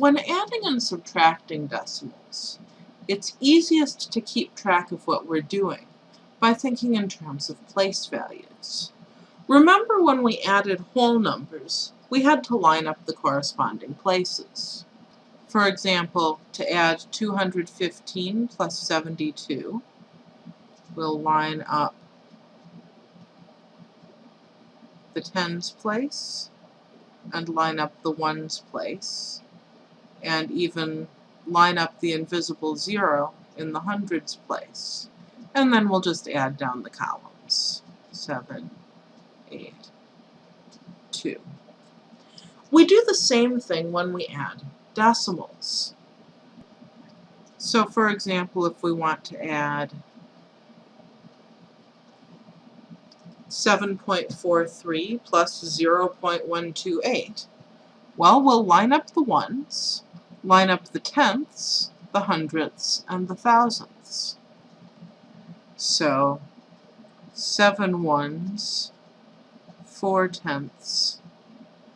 When adding and subtracting decimals, it's easiest to keep track of what we're doing by thinking in terms of place values. Remember when we added whole numbers, we had to line up the corresponding places. For example, to add 215 plus 72, we'll line up the tens place and line up the ones place and even line up the invisible zero in the hundreds place. And then we'll just add down the columns. 7, 8, 2. We do the same thing when we add decimals. So for example, if we want to add 7.43 plus 0.128, well, we'll line up the ones, line up the tenths, the hundredths, and the thousandths. So, seven ones, four tenths,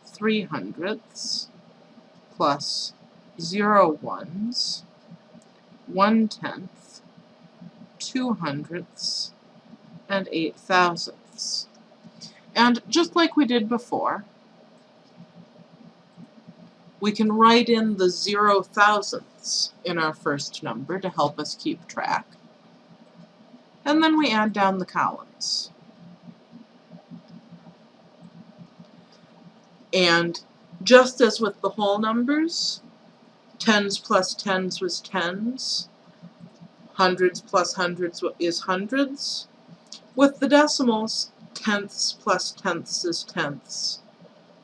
three hundredths, plus zero ones, one tenth, two hundredths, and eight thousandths. And just like we did before, we can write in the zero thousandths in our first number to help us keep track. And then we add down the columns. And just as with the whole numbers, tens plus tens was tens, hundreds plus hundreds is hundreds. With the decimals, tenths plus tenths is tenths,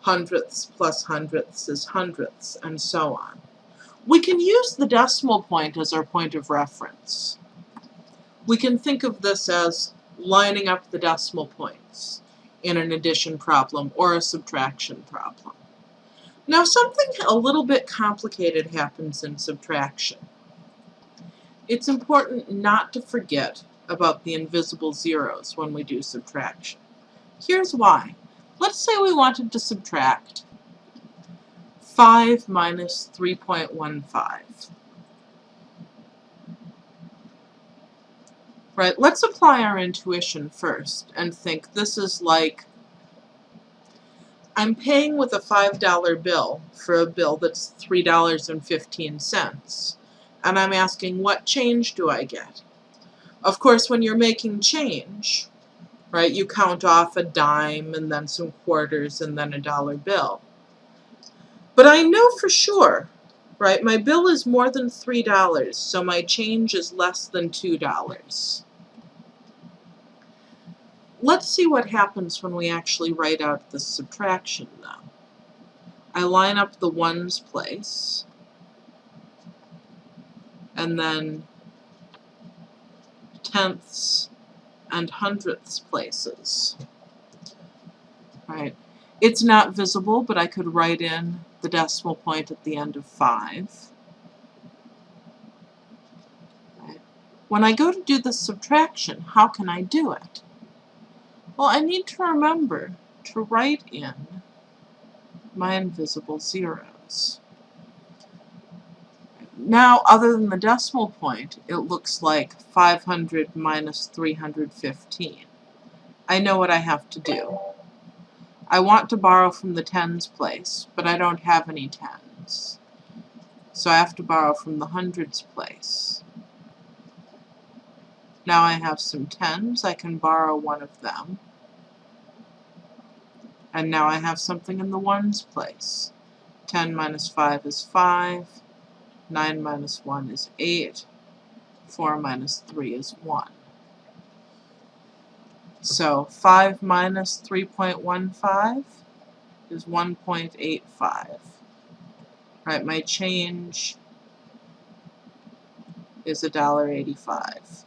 hundredths plus hundredths is hundredths, and so on. We can use the decimal point as our point of reference. We can think of this as lining up the decimal points in an addition problem or a subtraction problem. Now something a little bit complicated happens in subtraction. It's important not to forget about the invisible zeros when we do subtraction. Here's why. Let's say we wanted to subtract 5 minus 3.15. Right, let's apply our intuition first and think this is like I'm paying with a $5 bill for a bill that's $3.15 and I'm asking what change do I get? Of course when you're making change, right? You count off a dime and then some quarters and then a dollar bill. But I know for sure, right, my bill is more than $3, so my change is less than $2. Let's see what happens when we actually write out the subtraction now. I line up the ones place, and then tenths and hundredths places. Right. It's not visible, but I could write in the decimal point at the end of 5. Right. When I go to do the subtraction, how can I do it? Well, I need to remember to write in my invisible zeros. Now, other than the decimal point, it looks like 500 minus 315. I know what I have to do. I want to borrow from the tens place, but I don't have any tens. So I have to borrow from the hundreds place. Now I have some tens, I can borrow one of them. And now I have something in the ones place. 10 minus 5 is 5. 9 minus 1 is 8. 4 minus 3 is 1. So 5 minus 3.15 is 1.85. Right, my change is $1.85.